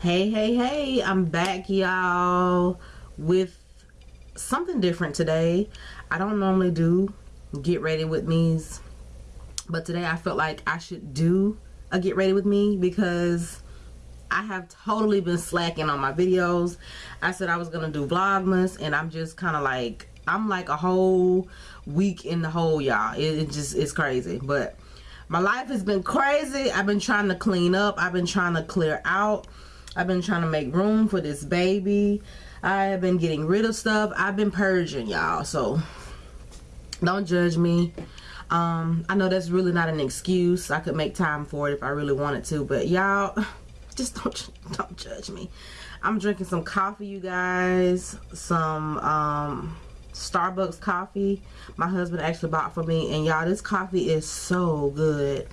hey hey hey i'm back y'all with something different today. I don't normally do get ready with me's but today i felt like i should do a get ready with me because i have totally been slacking on my videos. I said i was gonna do vlogmas and i'm just kind of like i'm like a whole week in the hole y'all. It, it just it's crazy. But my life has been crazy. I've been trying to clean up. I've been trying to clear out I've been trying to make room for this baby. I have been getting rid of stuff. I've been purging, y'all. So don't judge me. Um, I know that's really not an excuse. I could make time for it if I really wanted to. But y'all, just don't, don't judge me. I'm drinking some coffee, you guys. Some um, Starbucks coffee. My husband actually bought for me. And y'all, this coffee is so good.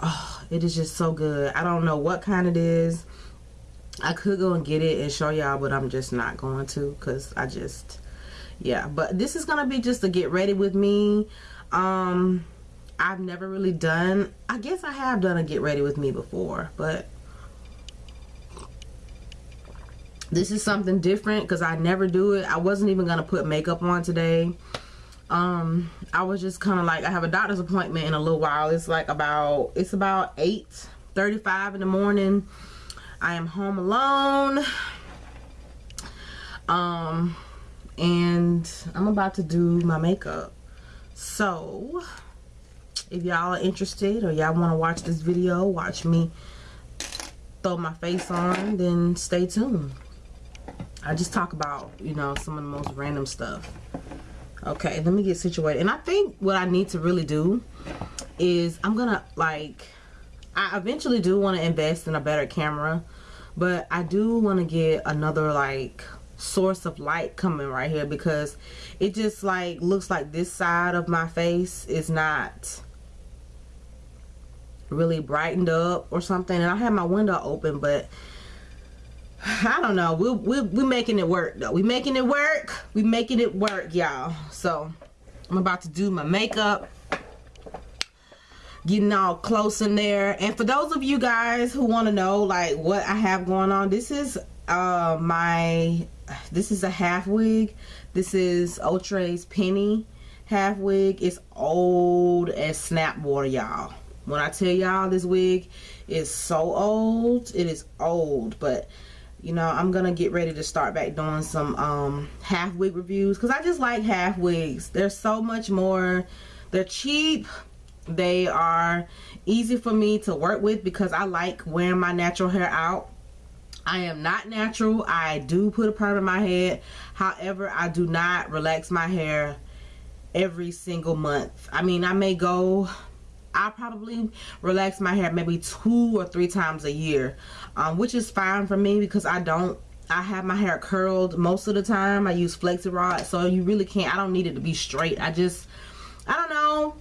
Oh, it is just so good. I don't know what kind it is. I could go and get it and show y'all, but I'm just not going to because I just, yeah. But this is going to be just to get ready with me. Um, I've never really done, I guess I have done a get ready with me before, but this is something different because I never do it. I wasn't even going to put makeup on today. Um, I was just kind of like, I have a doctor's appointment in a little while. It's like about, it's about 8 35 in the morning I am home alone. Um, and I'm about to do my makeup. So, if y'all are interested or y'all want to watch this video, watch me throw my face on, then stay tuned. I just talk about, you know, some of the most random stuff. Okay, let me get situated. And I think what I need to really do is I'm going to, like, I eventually do want to invest in a better camera but I do want to get another like source of light coming right here because it just like looks like this side of my face is not really brightened up or something. And I have my window open but I don't know. We're, we're, we're making it work though. We making it work. We making it work y'all. So I'm about to do my makeup getting all close in there. And for those of you guys who want to know like what I have going on this is uh my this is a half wig. This is Outre's penny half wig. It's old as snap water y'all. When I tell y'all this wig is so old it is old. But you know I'm gonna get ready to start back doing some um half wig reviews because I just like half wigs. They're so much more they're cheap they are easy for me to work with because I like wearing my natural hair out. I am not natural. I do put a perm in my head. However, I do not relax my hair every single month. I mean, I may go I probably relax my hair maybe two or three times a year, um, which is fine for me because I don't, I have my hair curled most of the time. I use flexi rod, so you really can't, I don't need it to be straight. I just, I don't know,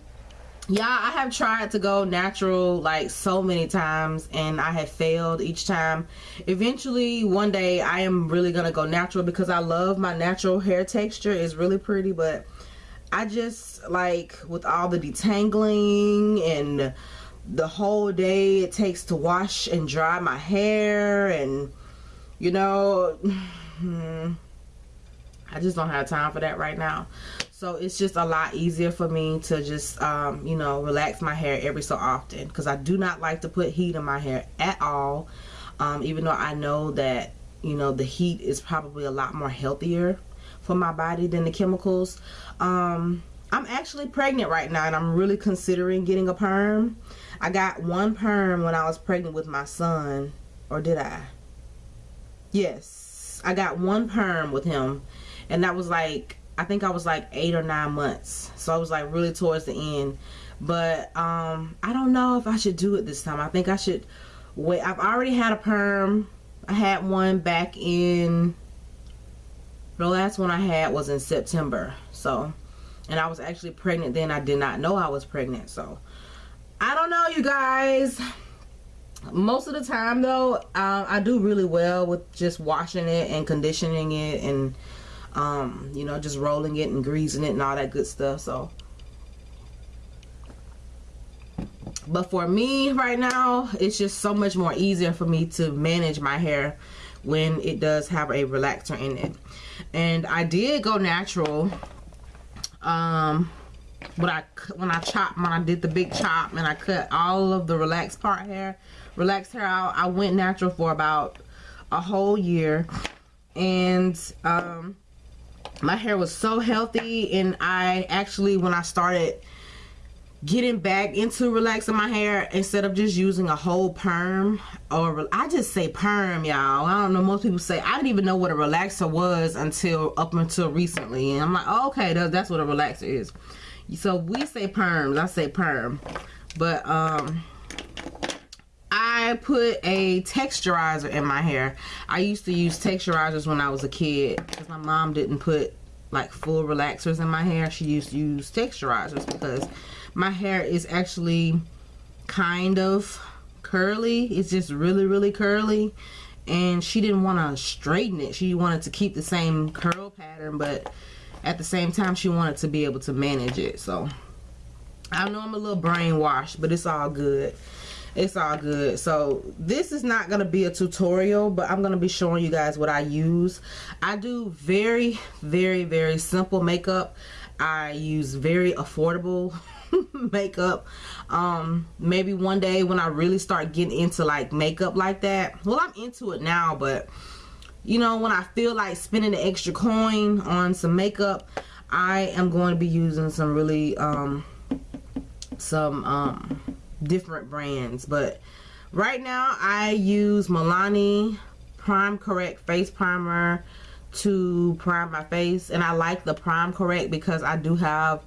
yeah i have tried to go natural like so many times and i have failed each time. Eventually one day i am really gonna go natural because i love my natural hair texture. It's really pretty but i just like with all the detangling and the whole day it takes to wash and dry my hair and you know hmm. i just don't have time for that right now so it's just a lot easier for me to just um, you know relax my hair every so often. Because I do not like to put heat in my hair at all um, even though I know that you know the heat is probably a lot more healthier for my body than the chemicals. Um, I'm actually pregnant right now and I'm really considering getting a perm. I got one perm when I was pregnant with my son or did I? Yes. I got one perm with him and that was like I think I was like eight or nine months. So I was like really towards the end. But um, I don't know if I should do it this time. I think I should wait. I've already had a perm. I had one back in, the last one I had was in September. So, and I was actually pregnant then. I did not know I was pregnant. So, I don't know you guys. Most of the time though, uh, I do really well with just washing it and conditioning it and um, you know, just rolling it and greasing it and all that good stuff. So but for me right now it's just so much more easier for me to manage my hair when it does have a relaxer in it and I did go natural um when I when I chopped when I did the big chop and I cut all of the relaxed part hair relaxed hair out I went natural for about a whole year and um my hair was so healthy and I actually when I started getting back into relaxing my hair instead of just using a whole perm or I just say perm y'all. I don't know most people say I didn't even know what a relaxer was until up until recently and I'm like oh, okay that's what a relaxer is. So we say perms I say perm. But um I put a texturizer in my hair. I used to use texturizers when I was a kid because my mom didn't put like full relaxers in my hair. She used to use texturizers because my hair is actually kind of curly. It's just really really curly. And she didn't want to straighten it. She wanted to keep the same curl pattern but at the same time she wanted to be able to manage it. So I know I'm a little brainwashed but it's all good it's all good. So this is not going to be a tutorial but I'm going to be showing you guys what I use. I do very very very simple makeup. I use very affordable makeup. Um maybe one day when I really start getting into like makeup like that. Well I'm into it now but you know when I feel like spending the extra coin on some makeup I am going to be using some really um some um different brands but right now I use Milani Prime Correct face primer to prime my face and I like the prime correct because I do have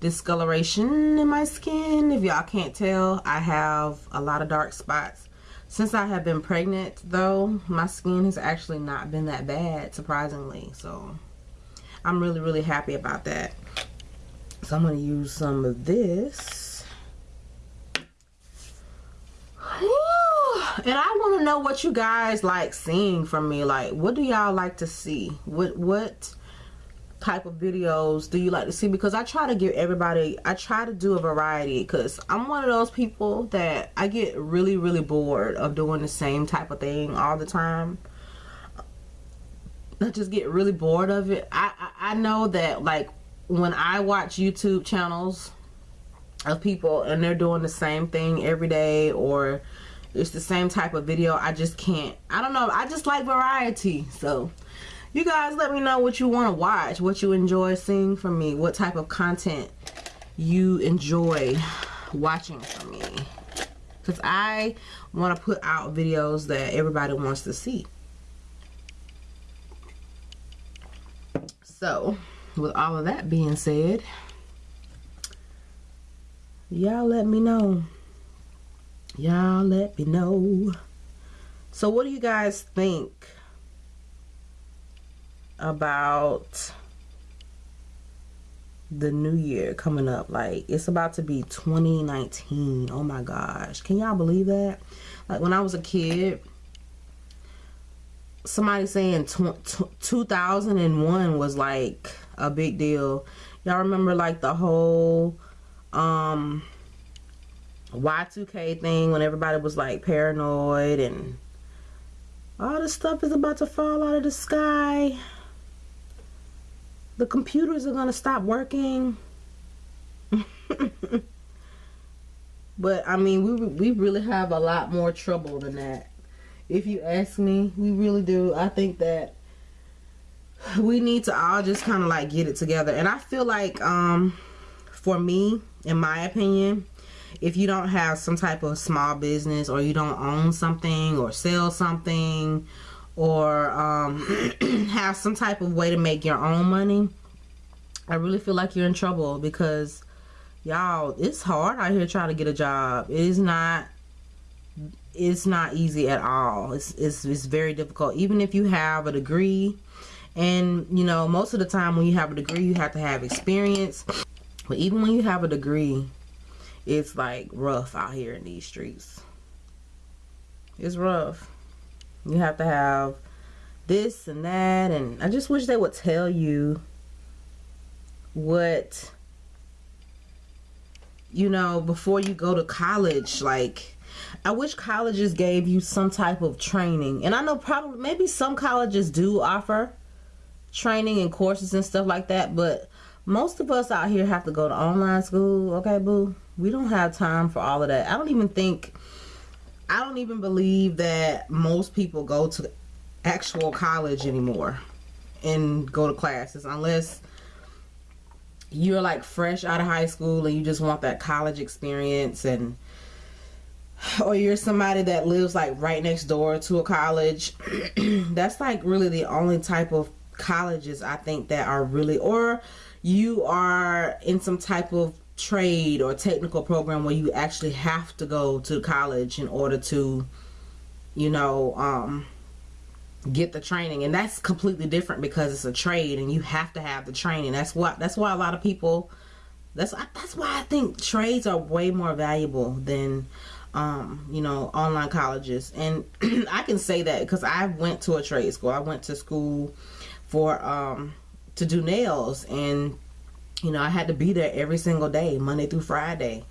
discoloration in my skin. If y'all can't tell I have a lot of dark spots. Since I have been pregnant though my skin has actually not been that bad surprisingly. So I'm really really happy about that. So I'm going to use some of this and I want to know what you guys like seeing from me. Like what do y'all like to see? What what type of videos do you like to see? Because I try to give everybody I try to do a variety because I'm one of those people that I get really really bored of doing the same type of thing all the time. I just get really bored of it. I, I, I know that like when I watch YouTube channels of people and they're doing the same thing every day or it's the same type of video. I just can't I don't know I just like variety. So you guys let me know what you want to watch what you enjoy seeing from me what type of content you enjoy watching from me. Because I want to put out videos that everybody wants to see. So with all of that being said y'all let me know. Y'all let me know. So what do you guys think about the new year coming up? Like it's about to be 2019 oh my gosh. Can y'all believe that? Like when i was a kid somebody saying 2001 was like a big deal. Y'all remember like the whole um y2k thing when everybody was like paranoid and all this stuff is about to fall out of the sky the computers are going to stop working. but I mean, we, we really have a lot more trouble than that. If you ask me, we really do. I think that we need to all just kind of like get it together. And I feel like, um, for me, in my opinion, if you don't have some type of small business or you don't own something or sell something or um, have some type of way to make your own money, I really feel like you're in trouble because y'all, it's hard out here trying to get a job. It is not it's not easy at all. It's, it's, it's very difficult. Even if you have a degree and you know, most of the time when you have a degree, you have to have experience. But even when you have a degree, it's like rough out here in these streets. It's rough. You have to have this and that and I just wish they would tell you what you know, before you go to college, like I wish colleges gave you some type of training. And I know probably maybe some colleges do offer training and courses and stuff like that, but most of us out here have to go to online school, okay, boo? We don't have time for all of that. I don't even think I don't even believe that most people go to actual college anymore and go to classes unless you're like fresh out of high school and you just want that college experience and or you're somebody that lives like right next door to a college that's like really the only type of colleges I think that are really or you are in some type of trade or technical program where you actually have to go to college in order to you know um get the training. And that's completely different because it's a trade and you have to have the training. That's what that's why a lot of people that's that's why I think trades are way more valuable than um, you know online colleges. And I can say that because I went to a trade school. I went to school for um, to do nails and you know I had to be there every single day Monday through Friday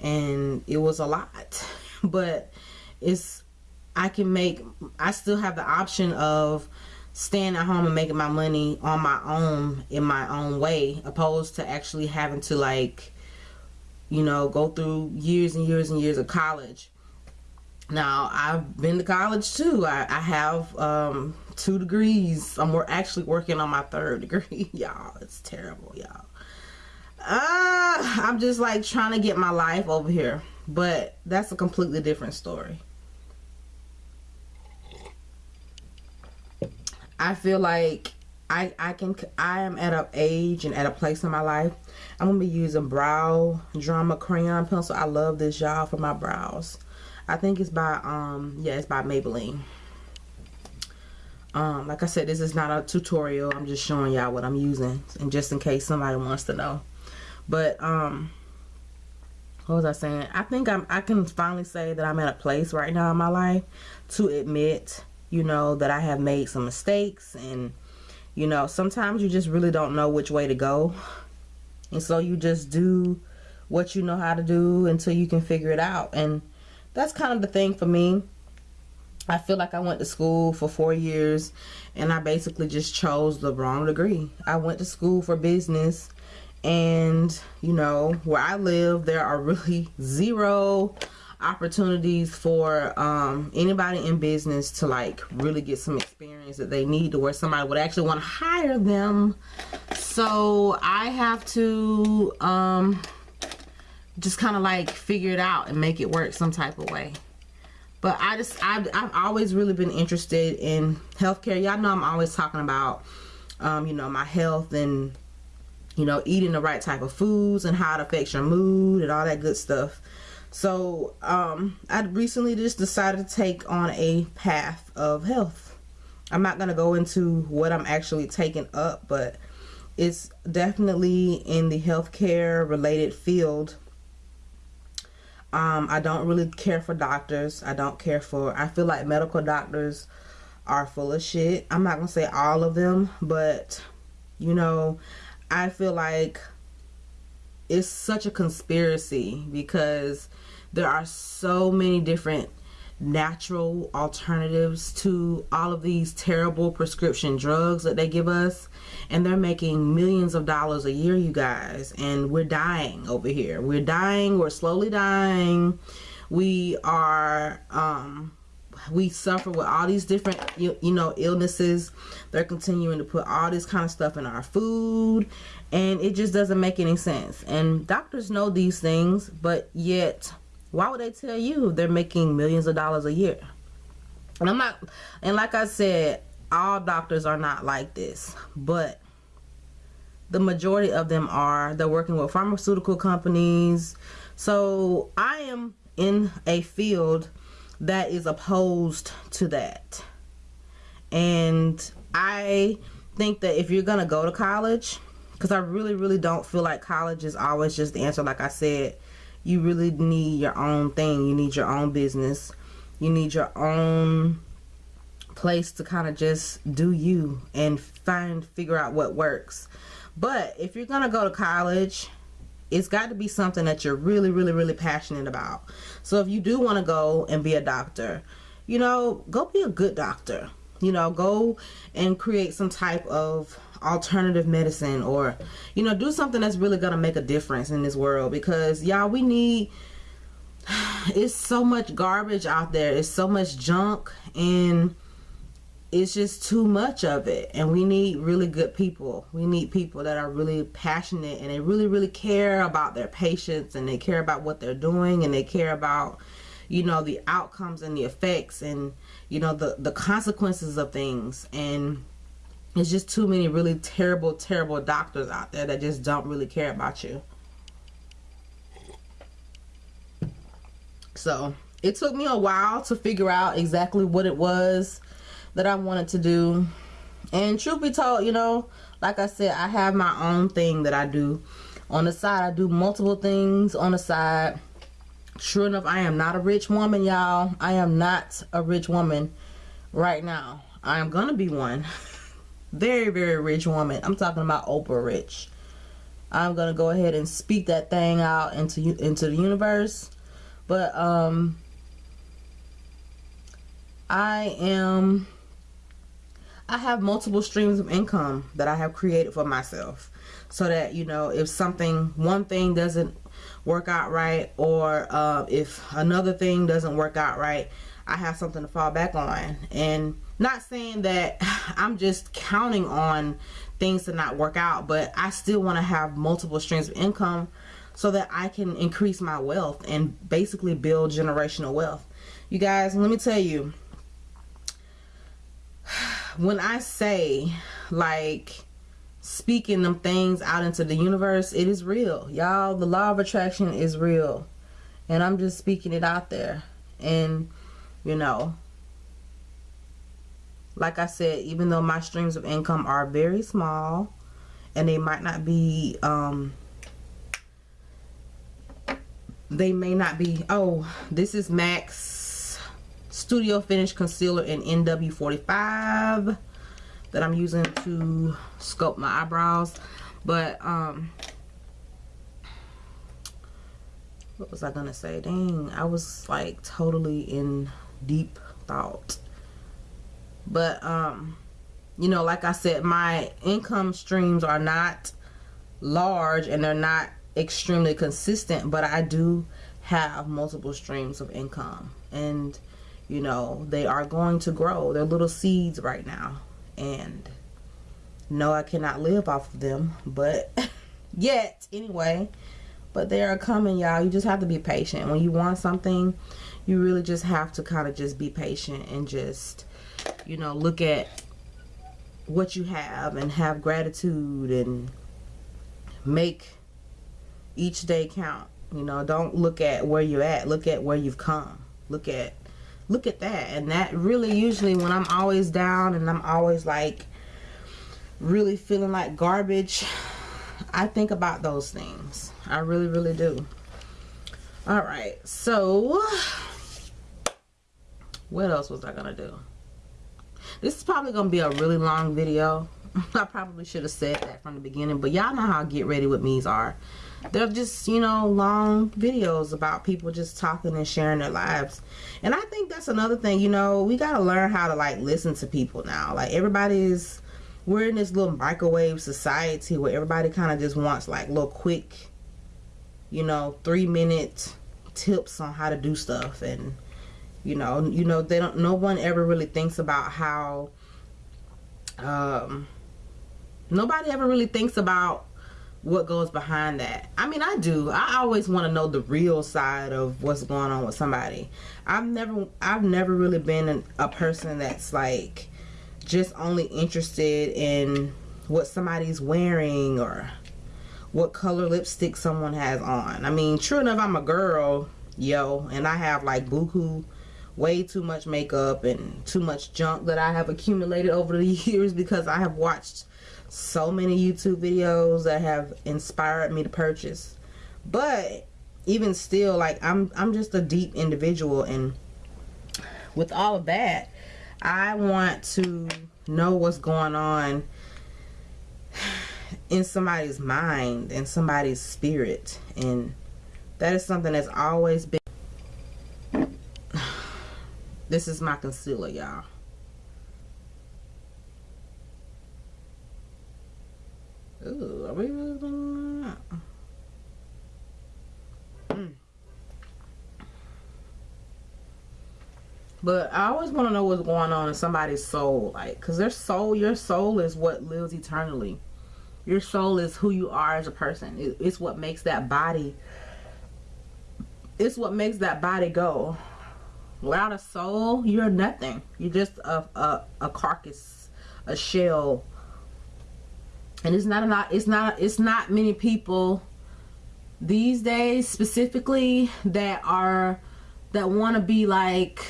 and it was a lot. But it's I can make I still have the option of staying at home and making my money on my own in my own way opposed to actually having to like you know go through years and years and years of college now I've been to college too I, I have um, two degrees I'm actually working on my third degree y'all it's terrible y'all uh, I'm just like trying to get my life over here but that's a completely different story I feel like I I can I am at an age and at a place in my life. I'm gonna be using brow drama crayon pencil. I love this y'all for my brows. I think it's by um yeah it's by Maybelline. Um like I said this is not a tutorial. I'm just showing y'all what I'm using and just in case somebody wants to know. But um what was I saying? I think I'm I can finally say that I'm at a place right now in my life to admit you know, that I have made some mistakes and, you know, sometimes you just really don't know which way to go. And so you just do what you know how to do until you can figure it out. And that's kind of the thing for me. I feel like I went to school for four years and I basically just chose the wrong degree. I went to school for business and, you know, where I live, there are really zero opportunities for um, anybody in business to like really get some experience that they need to where somebody would actually want to hire them so I have to um, just kind of like figure it out and make it work some type of way but I just I've, I've always really been interested in healthcare y'all know I'm always talking about um, you know my health and you know eating the right type of foods and how it affects your mood and all that good stuff so um, I recently just decided to take on a path of health. I'm not going to go into what I'm actually taking up, but it's definitely in the healthcare related field. Um, I don't really care for doctors. I don't care for, I feel like medical doctors are full of shit. I'm not going to say all of them, but you know, I feel like it's such a conspiracy because there are so many different natural alternatives to all of these terrible prescription drugs that they give us. And they're making millions of dollars a year you guys. And we're dying over here. We're dying. We're slowly dying. We are um we suffer with all these different you, you know illnesses. They're continuing to put all this kind of stuff in our food. And it just doesn't make any sense. And doctors know these things but yet why would they tell you they're making millions of dollars a year? And I'm not, and like I said, all doctors are not like this, but the majority of them are. They're working with pharmaceutical companies. So I am in a field that is opposed to that. And I think that if you're going to go to college, because I really, really don't feel like college is always just the answer, like I said, you really need your own thing. You need your own business. You need your own place to kind of just do you and find figure out what works. But if you're going to go to college, it's got to be something that you're really really really passionate about so if you do want to go and be a doctor you know go be a good doctor you know go and create some type of alternative medicine or you know do something that's really gonna make a difference in this world because y'all we need it's so much garbage out there. It's so much junk and it's just too much of it. And we need really good people. We need people that are really passionate and they really really care about their patients and they care about what they're doing and they care about you know the outcomes and the effects and you know the the consequences of things. And it's just too many really terrible terrible doctors out there that just don't really care about you so it took me a while to figure out exactly what it was that I wanted to do. And truth be told, you know, like I said, I have my own thing that I do. On the side, I do multiple things on the side. Sure enough, I am not a rich woman, y'all. I am not a rich woman right now. I am going to be one. very, very rich woman. I'm talking about Oprah rich. I'm to go ahead and speak that thing out into you into the universe. But um I am I have multiple streams of income that I have created for myself so that you know if something one thing doesn't work out right or uh, if another thing doesn't work out right I have something to fall back on and not saying that I'm just counting on things to not work out but I still want to have multiple streams of income so that I can increase my wealth and basically build generational wealth you guys let me tell you when I say like speaking them things out into the universe, it is real. Y'all, the law of attraction is real. And I'm just speaking it out there. And, you know, like I said, even though my streams of income are very small and they might not be, um, they may not be, oh, this is MAC Studio Finish Concealer in NW45 that I'm using to sculpt my eyebrows. But, um, what was I going to say? Dang, I was like totally in deep thought. But, um, you know, like I said, my income streams are not large and they're not extremely consistent, but I do have multiple streams of income. And, you know they are going to grow. They're little seeds right now. And no I cannot live off of them but yet anyway. But they are coming y'all. You just have to be patient. When you want something you really just have to kind of just be patient and just you know look at what you have and have gratitude and make each day count. You know don't look at where you're at look at where you've come. Look at look at that. And that really usually when I'm always down and I'm always like really feeling like garbage I think about those things. I really really do. All right. So what else was I gonna do? This is probably gonna be a really long video. I probably should have said that from the beginning but y'all know how get ready with me's are. They're just you know long videos about people just talking and sharing their lives. And i think that's another thing you know we got to learn how to like listen to people now. Like everybody's we're in this little microwave society where everybody kind of just wants like little quick you know three minute tips on how to do stuff and you know you know they don't no one ever really thinks about how um nobody ever really thinks about what goes behind that. I mean, I do. I always want to know the real side of what's going on with somebody. I've never, I've never really been an, a person that's like just only interested in what somebody's wearing or what color lipstick someone has on. I mean, true enough, I'm a girl, yo, and I have like buku, way too much makeup and too much junk that I have accumulated over the years because I have watched so many YouTube videos that have inspired me to purchase. But even still, like I'm I'm just a deep individual and with all of that, I want to know what's going on in somebody's mind and somebody's spirit and that is something that's always been this is my concealer y'all Ooh, are we? Mm. But I always want to know what's going on in somebody's soul. Like, because their soul, your soul is what lives eternally. Your soul is who you are as a person. It, it's what makes that body, it's what makes that body go. Without a soul, you're nothing. You're just a, a, a carcass, a shell. And it's not a lot, it's not, it's not many people these days specifically that are, that want to be like,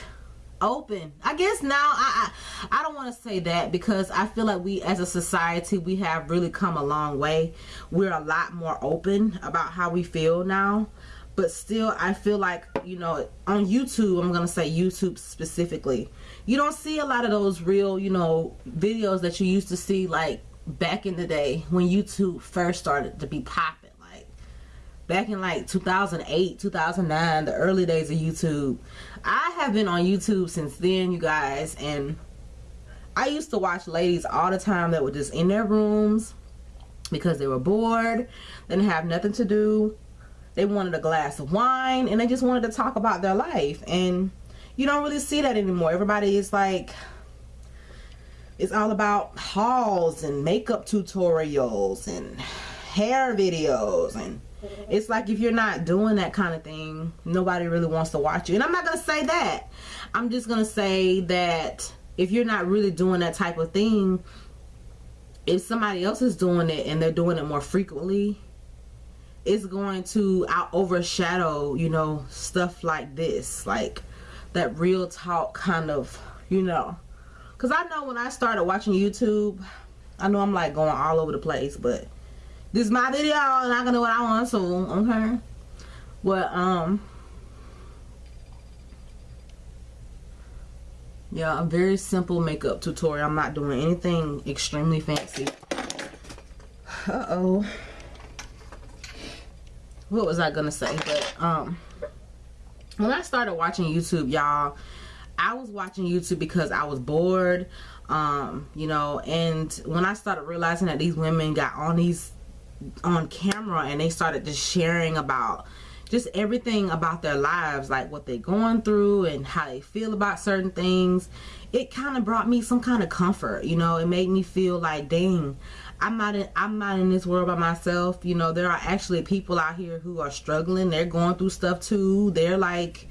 open i guess now i i, I don't want to say that because i feel like we as a society we have really come a long way we're a lot more open about how we feel now but still i feel like you know on youtube i'm gonna say youtube specifically you don't see a lot of those real you know videos that you used to see like back in the day when youtube first started to be popping like back in like 2008 2009 the early days of youtube. I have been on youtube since then you guys and i used to watch ladies all the time that were just in their rooms because they were bored didn't have nothing to do they wanted a glass of wine and they just wanted to talk about their life. And you don't really see that anymore. Everybody is like it's all about hauls and makeup tutorials and hair videos. And it's like if you're not doing that kind of thing nobody really wants to watch you. And i'm not gonna say that. I'm just gonna say that if you're not really doing that type of thing if somebody else is doing it and they're doing it more frequently it's going to out overshadow you know stuff like this like that real talk kind of you know because i know when i started watching youtube i know i'm like going all over the place but this is my video and I can do what I want to, okay? But, um, yeah, a very simple makeup tutorial. I'm not doing anything extremely fancy. Uh-oh. What was I to say? But, um, when I started watching YouTube, y'all, I was watching YouTube because I was bored, um, you know, and when I started realizing that these women got on these on camera and they started just sharing about just everything about their lives like what they're going through and how they feel about certain things it kind of brought me some kind of comfort you know it made me feel like dang i'm not in i'm not in this world by myself. You know there are actually people out here who are struggling. They're going through stuff too. They're like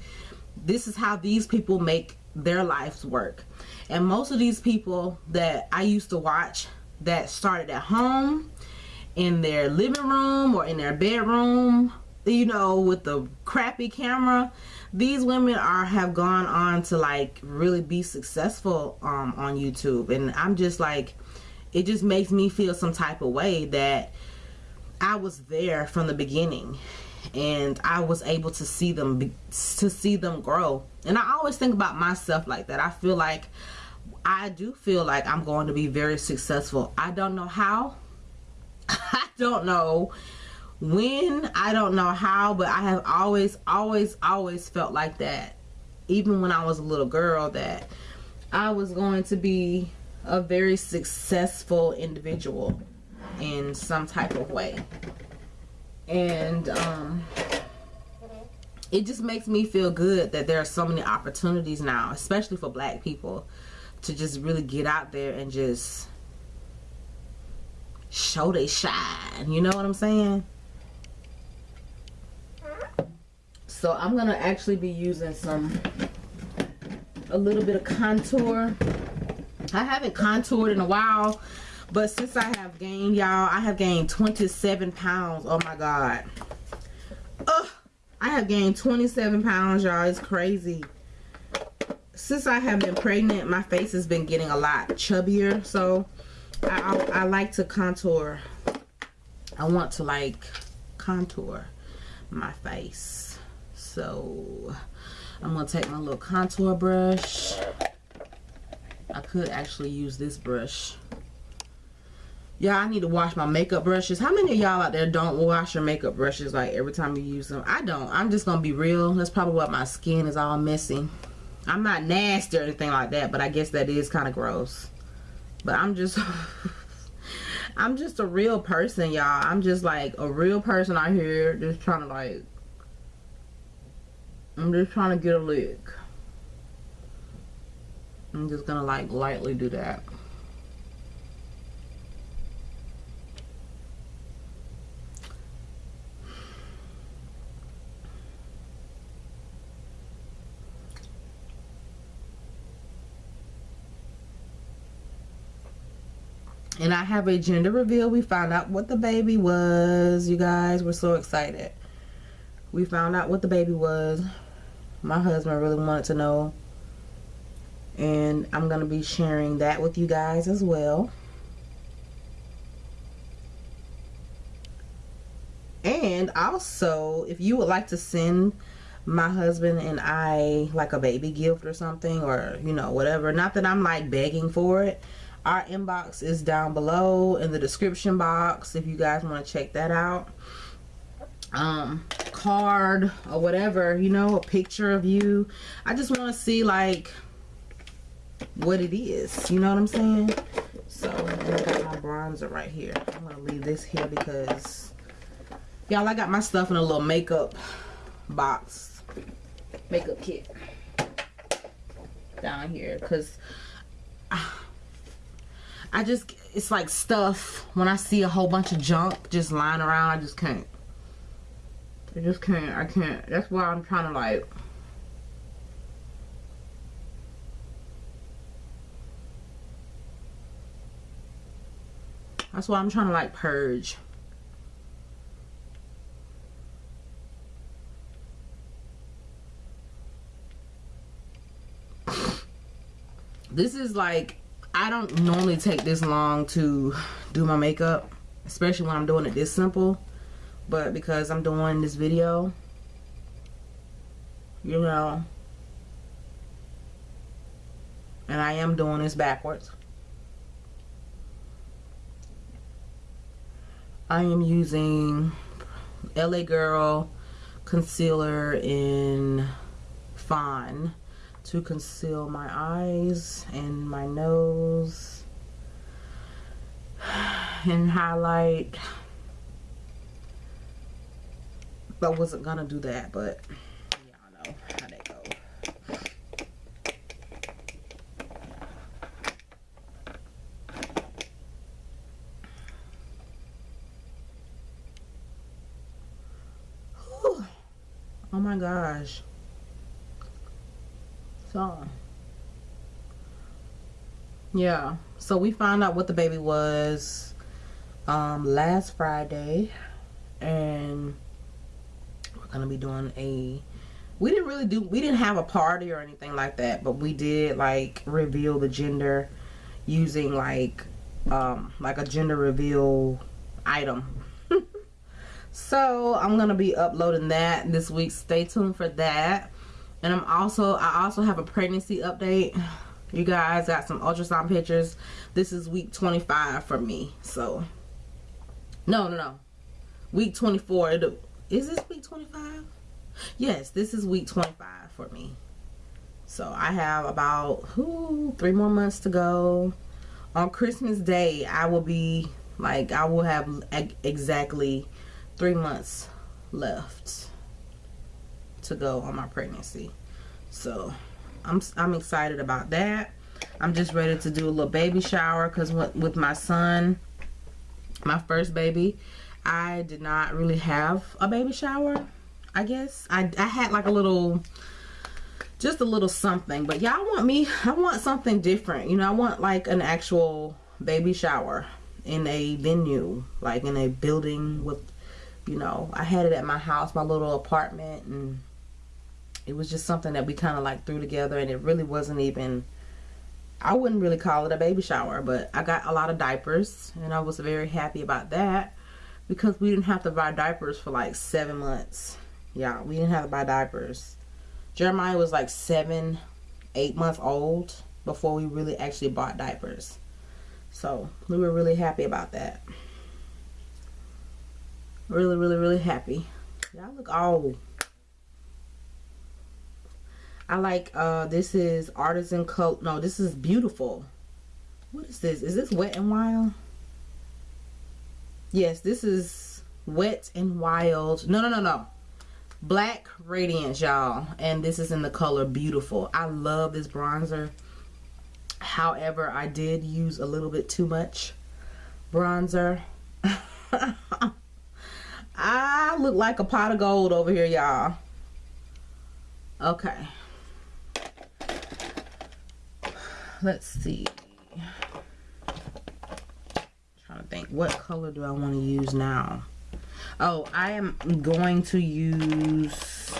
this is how these people make their lives work. And most of these people that i used to watch that started at home in their living room or in their bedroom you know with the crappy camera these women are have gone on to like really be successful um, on YouTube. And I'm just like it just makes me feel some type of way that I was there from the beginning and I was able to see them to see them grow. And I always think about myself like that. I feel like I do feel like I'm going to be very successful. I don't know how. I don't know when, I don't know how, but I have always, always, always felt like that. Even when I was a little girl that I was going to be a very successful individual in some type of way. And um, it just makes me feel good that there are so many opportunities now, especially for black people, to just really get out there and just show they shine. You know what I'm saying? So I'm going to actually be using some, a little bit of contour. I haven't contoured in a while. But since I have gained, y'all, I have gained 27 pounds. Oh my God. Ugh. I have gained 27 pounds, y'all. It's crazy. Since I have been pregnant, my face has been getting a lot chubbier. So I, I, I like to contour. I want to like contour my face. So I'm going to take my little contour brush. I could actually use this brush. Yeah, I need to wash my makeup brushes. How many of y'all out there don't wash your makeup brushes like every time you use them? I don't. I'm just gonna be real. That's probably why my skin is all messy. I'm not nasty or anything like that, but I guess that is kind of gross. But I'm just I'm just a real person, y'all. I'm just like a real person out here just trying to like I'm just trying to get a lick. I'm just gonna like lightly do that. and I have a gender reveal. We found out what the baby was. You guys, we're so excited. We found out what the baby was. My husband really wanted to know. And I'm going to be sharing that with you guys as well. And also, if you would like to send my husband and I like a baby gift or something or, you know, whatever. Not that I'm like begging for it our inbox is down below in the description box if you guys want to check that out um card or whatever you know a picture of you i just want to see like what it is you know what i'm saying so i got my bronzer right here i'm gonna leave this here because y'all i got my stuff in a little makeup box makeup kit down here because I just, it's like stuff. When I see a whole bunch of junk just lying around, I just can't. I just can't. I can't. That's why I'm trying to like. That's why I'm trying to like purge. This is like I don't normally take this long to do my makeup, especially when I'm doing it this simple. But because I'm doing this video, you know, and I am doing this backwards. I am using LA Girl concealer in Fawn to conceal my eyes and my nose and highlight. I wasn't gonna do that but y'all know how that goes oh my gosh so, yeah. So we found out what the baby was um, last Friday. And we're going to be doing a... We didn't really do... We didn't have a party or anything like that. But we did, like, reveal the gender using, like, um, like a gender reveal item. So, I'm to be uploading that this week. Stay tuned for that. And I'm also I also have a pregnancy update. You guys got some ultrasound pictures. This is week 25 for me so. No no no. Week 24 is this week 25 yes this is week 25 for me. So I have about ooh, three more months to go. On Christmas day I will be like I will have exactly three months left to go on my pregnancy. So I'm, I'm excited about that. I'm just ready to do a little baby shower because with my son, my first baby, I did not really have a baby shower, I guess. I, I had like a little, just a little something. But y'all want me, I want something different. You know, I want like an actual baby shower in a venue, like in a building with, you know, I had it at my house, my little apartment and it was just something that we kind of like threw together and it really wasn't even I wouldn't really call it a baby shower but I got a lot of diapers and I was very happy about that because we didn't have to buy diapers for like seven months. Yeah we didn't have to buy diapers. Jeremiah was like seven eight months old before we really actually bought diapers. So we were really happy about that. Really, really, really happy. Y'all look old. I like uh this is artisan coat. No, this is beautiful. What is this? Is this wet and wild? Yes, this is wet and wild. No, no, no, no. Black Radiance, y'all. And this is in the color beautiful. I love this bronzer. However, I did use a little bit too much bronzer. I look like a pot of gold over here, y'all. Okay. Let's see. I'm trying to think, what color do I want to use now? Oh, I am going to use...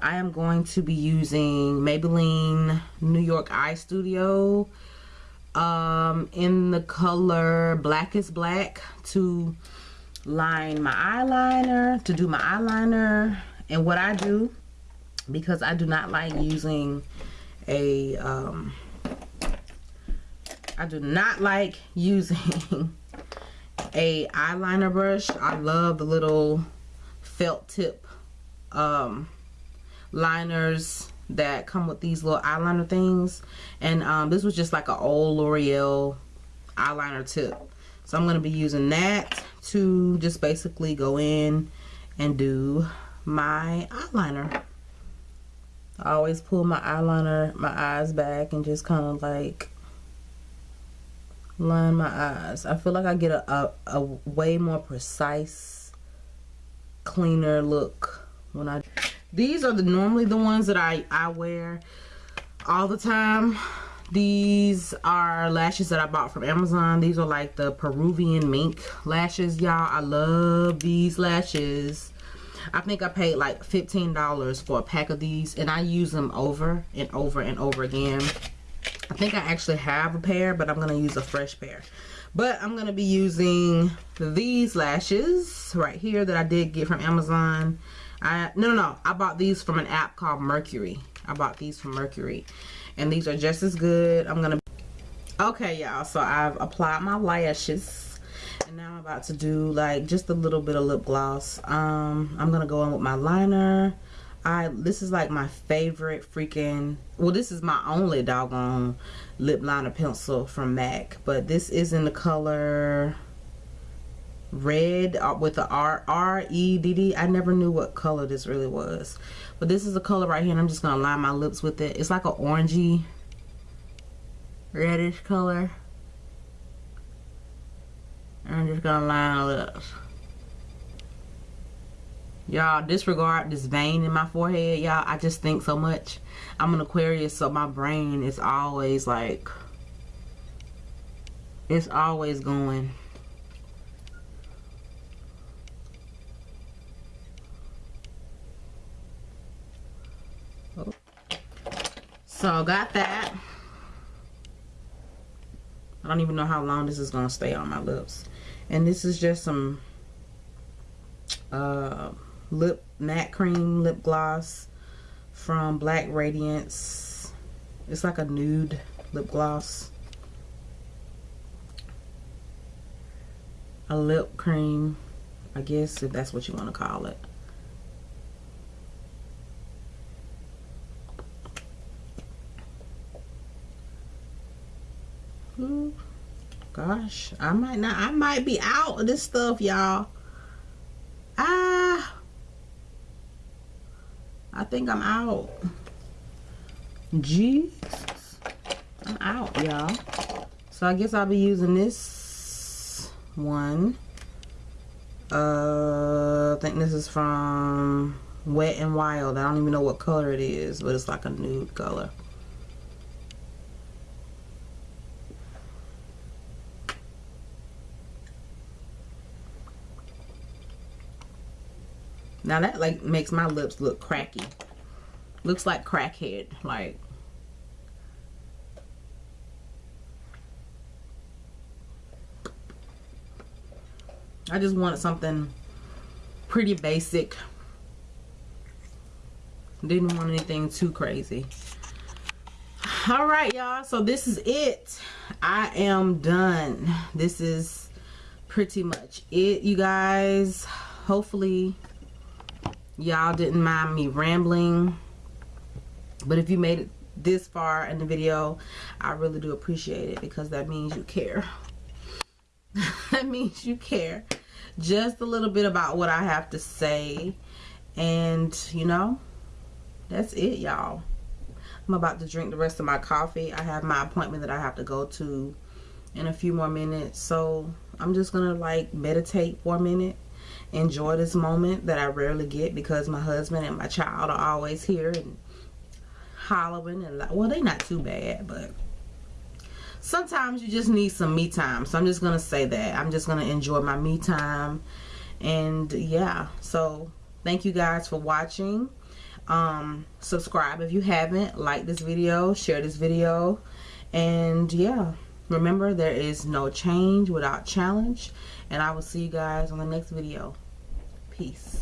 I am going to be using Maybelline New York Eye Studio um, in the color Black is Black to line my eyeliner, to do my eyeliner. And what I do, because I do not like using a, um, I do not like using a eyeliner brush. I love the little felt tip um, liners that come with these little eyeliner things. And um, this was just like an old L'Oreal eyeliner tip. So I'm going to be using that to just basically go in and do my eyeliner. I always pull my eyeliner, my eyes back and just kind of like line my eyes. I feel like I get a, a, a way more precise, cleaner look when I... These are the normally the ones that I, I wear all the time. These are lashes that I bought from Amazon. These are like the Peruvian mink lashes, y'all. I love these lashes. I think I paid like $15 for a pack of these and I use them over and over and over again. I think I actually have a pair, but I'm going to use a fresh pair. But I'm going to be using these lashes right here that I did get from Amazon. I No, no, no. I bought these from an app called Mercari. I bought these from Mercari. And these are just as good. I'm to... Okay, y'all. So I've applied my lashes. And now I'm about to do like just a little bit of lip gloss. Um, I'm to go in with my liner. I this is like my favorite freaking well this is my only doggone lip liner pencil from MAC but this is in the color red uh, with the R R E D D I never knew what color this really was but this is the color right here and I'm just gonna line my lips with it it's like an orangey reddish color I'm just gonna line my lips Y'all disregard this vein in my forehead, y'all. I just think so much. I'm an Aquarius, so my brain is always like, it's always going. So got that. I don't even know how long this is going to stay on my lips. And this is just some uh, lip matte cream lip gloss from Black Radiance. It's like a nude lip gloss. A lip cream, I guess, if that's what you want to call it. Ooh, gosh, I might not, I might be out of this stuff, y'all. Ah, I think I'm out. Jesus. I'm out, y'all. So I guess I'll be using this one. Uh, I think this is from Wet and Wild. I don't even know what color it is, but it's like a nude color. Now that like makes my lips look cracky. Looks like crackhead. Like I just wanted something pretty basic. Didn't want anything too crazy. all right y'all so this is it i am done this is pretty much it you guys hopefully y'all didn't mind me rambling but if you made it this far in the video i really do appreciate it because that means you care. That means you care just a little bit about what i have to say. And you know that's it y'all. I'm about to drink the rest of my coffee. I have my appointment that i have to go to in a few more minutes. So i'm just gonna like meditate for a minute enjoy this moment that i rarely get because my husband and my child are always here and hollering and well they not too bad but sometimes you just need some me time. So i'm just gonna say that. I'm just gonna enjoy my me time. And yeah. So thank you guys for watching. Um subscribe if you haven't. Like this video. Share this video. And yeah. Remember there is no change without challenge. And i will see you guys on the next video peace